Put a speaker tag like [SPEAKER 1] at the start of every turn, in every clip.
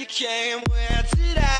[SPEAKER 1] you came, where did I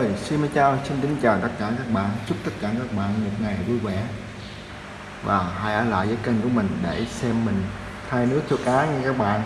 [SPEAKER 2] ơi, xin chào, xin kính chào tất cả các bạn. Chúc tất cả các bạn một ngày vui vẻ. Và hãy ở lại với kênh của mình để xem mình thay nước cho cá nha các bạn.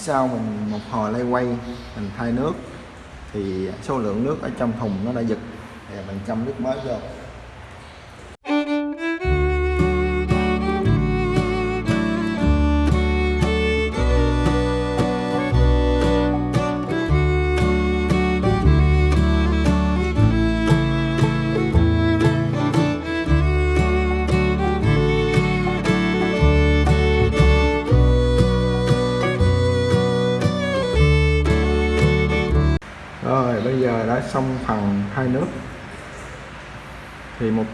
[SPEAKER 2] Sau mình một hồi lay quay, mình thay nước, thì số lượng nước ở trong thùng nó đã giật. Thì mình châm nước mới vô. Rồi, bây giờ đã xong phần thay nước. Thì một,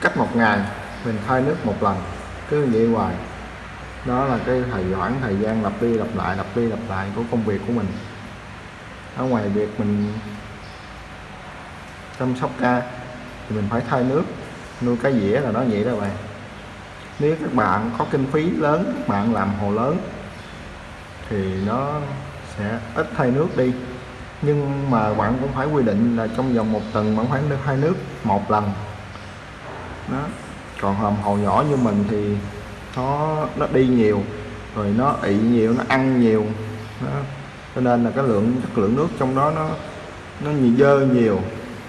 [SPEAKER 2] cách một ngày, mình thay nước một lần, cứ như vậy hoài. Đó là cái thời khoảng thời gian lặp đi lặp lại, lặp đi lặp lại của công việc của mình. Ở ngoài việc mình chăm sóc ca thì mình phải thay nước. Nuôi cá dĩa là nó vậy đó bạn. Nếu các bạn có kinh phí lớn, các bạn làm hồ lớn, thì nó sẽ ít thay nước đi nhưng mà bạn cũng phải quy định là trong vòng một tuần bạn phải được hai nước một lần. Đó. Còn hòm hồ nhỏ như mình thì nó nó đi nhiều, rồi nó ị nhiều, nó ăn nhiều. Đó. cho nên là cái lượng chất lượng nước trong đó nó nó nhiều dơ nhiều,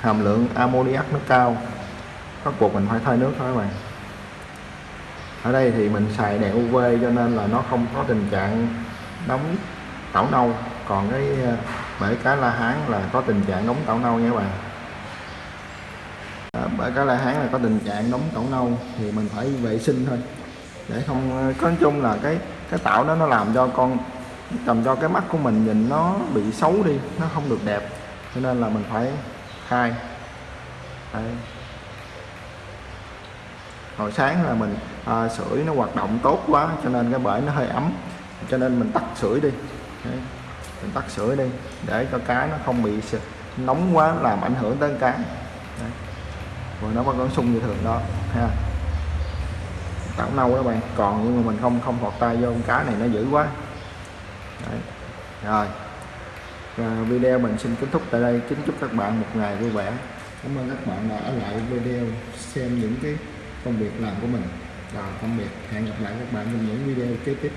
[SPEAKER 2] hàm lượng ammoniac nó cao. Bắt buộc mình phải thay nước thôi các bạn. Ở đây thì mình xài đèn UV cho nên là nó không có tình trạng đóng tảo nâu. Còn cái bể cá la hán là có tình trạng đóng tẩu nâu nha các bạn. À, bể cá la hán là có tình trạng đóng tẩu nâu thì mình phải vệ sinh thôi. Để không có nói chung là cái cái tảo đó nó làm cho con làm cho cái mắt của mình nhìn nó bị xấu đi nó không được đẹp. Cho nên là mình phải khai. Đây. hồi sáng là mình à, sưởi nó hoạt động tốt quá cho nên cái bể nó hơi ấm. Cho nên mình tắt sưởi đi. Đấy mình tắt sưởi đi, để cho cá nó không bị nóng quá, làm ảnh hưởng tới cá. Đấy. rồi nó vẫn còn sung như thường đó, ha. Tảo nâu đó bạn, còn nhưng mà mình không không thọt tay vô con cá này, nó dữ quá. Đấy. rồi. Và video mình xin kết thúc tại đây. Kính chúc các bạn một ngày vui vẻ. Cảm ơn các bạn đã ở lại video xem những cái công việc làm của mình. Rồi, tạm biệt. Hẹn gặp lại các bạn trong những video kế tiếp.